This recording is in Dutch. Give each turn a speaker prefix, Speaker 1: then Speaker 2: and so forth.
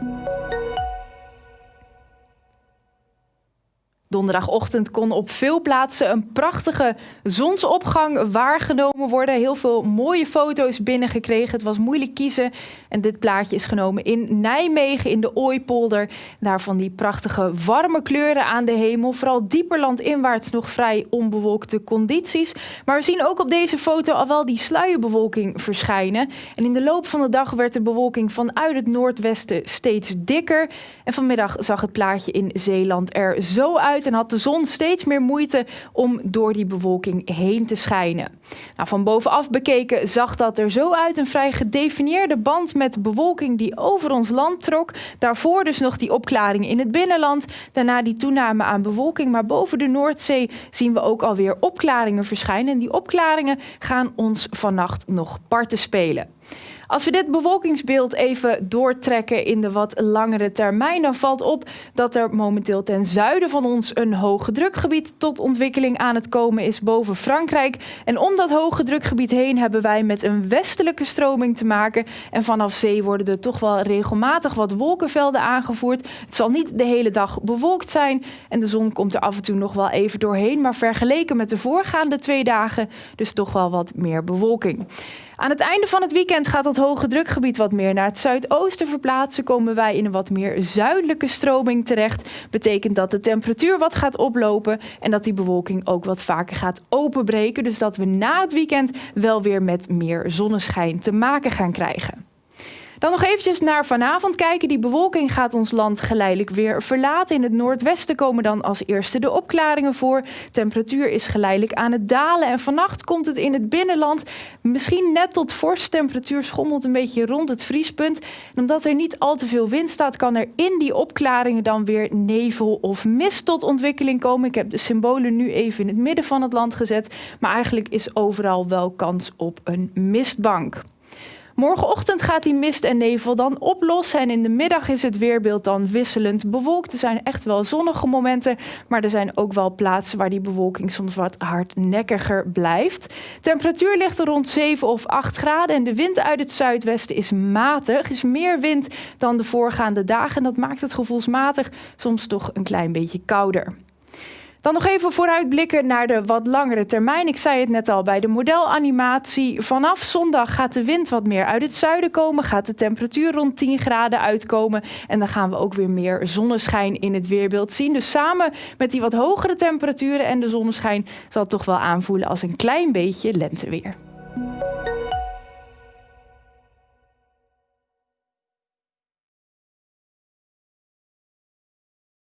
Speaker 1: Música Donderdagochtend kon op veel plaatsen een prachtige zonsopgang waargenomen worden. Heel veel mooie foto's binnengekregen. Het was moeilijk kiezen. En dit plaatje is genomen in Nijmegen in de Ooipolder. Daarvan die prachtige warme kleuren aan de hemel. Vooral dieper landinwaarts nog vrij onbewolkte condities. Maar we zien ook op deze foto al wel die sluierbewolking verschijnen. En in de loop van de dag werd de bewolking vanuit het noordwesten steeds dikker. En vanmiddag zag het plaatje in Zeeland er zo uit en had de zon steeds meer moeite om door die bewolking heen te schijnen. Nou, van bovenaf bekeken zag dat er zo uit een vrij gedefinieerde band met bewolking die over ons land trok. Daarvoor dus nog die opklaring in het binnenland, daarna die toename aan bewolking. Maar boven de Noordzee zien we ook alweer opklaringen verschijnen. En die opklaringen gaan ons vannacht nog parten spelen. Als we dit bewolkingsbeeld even doortrekken in de wat langere termijn, dan valt op dat er momenteel ten zuiden van ons een hoge drukgebied tot ontwikkeling aan het komen is boven Frankrijk. En om dat hoge drukgebied heen hebben wij met een westelijke stroming te maken. En vanaf zee worden er toch wel regelmatig wat wolkenvelden aangevoerd. Het zal niet de hele dag bewolkt zijn en de zon komt er af en toe nog wel even doorheen. Maar vergeleken met de voorgaande twee dagen dus toch wel wat meer bewolking. Aan het einde van het weekend gaat dat hoge drukgebied wat meer naar het zuidoosten verplaatsen. Komen wij in een wat meer zuidelijke stroming terecht. Betekent dat de temperatuur wat gaat oplopen en dat die bewolking ook wat vaker gaat openbreken. Dus dat we na het weekend wel weer met meer zonneschijn te maken gaan krijgen. Dan nog eventjes naar vanavond kijken. Die bewolking gaat ons land geleidelijk weer verlaten. In het noordwesten komen dan als eerste de opklaringen voor. Temperatuur is geleidelijk aan het dalen. En vannacht komt het in het binnenland misschien net tot vorst. Temperatuur schommelt een beetje rond het vriespunt. En omdat er niet al te veel wind staat, kan er in die opklaringen dan weer nevel of mist tot ontwikkeling komen. Ik heb de symbolen nu even in het midden van het land gezet. Maar eigenlijk is overal wel kans op een mistbank. Morgenochtend gaat die mist en nevel dan oplossen en in de middag is het weerbeeld dan wisselend bewolkt. Er zijn echt wel zonnige momenten, maar er zijn ook wel plaatsen waar die bewolking soms wat hardnekkiger blijft. Temperatuur ligt rond 7 of 8 graden en de wind uit het zuidwesten is matig. is meer wind dan de voorgaande dagen en dat maakt het gevoelsmatig soms toch een klein beetje kouder. Dan nog even vooruitblikken naar de wat langere termijn. Ik zei het net al bij de modelanimatie. Vanaf zondag gaat de wind wat meer uit het zuiden komen. Gaat de temperatuur rond 10 graden uitkomen. En dan gaan we ook weer meer zonneschijn in het weerbeeld zien. Dus samen met die wat hogere temperaturen en de zonneschijn zal het toch wel aanvoelen als een klein beetje lenteweer.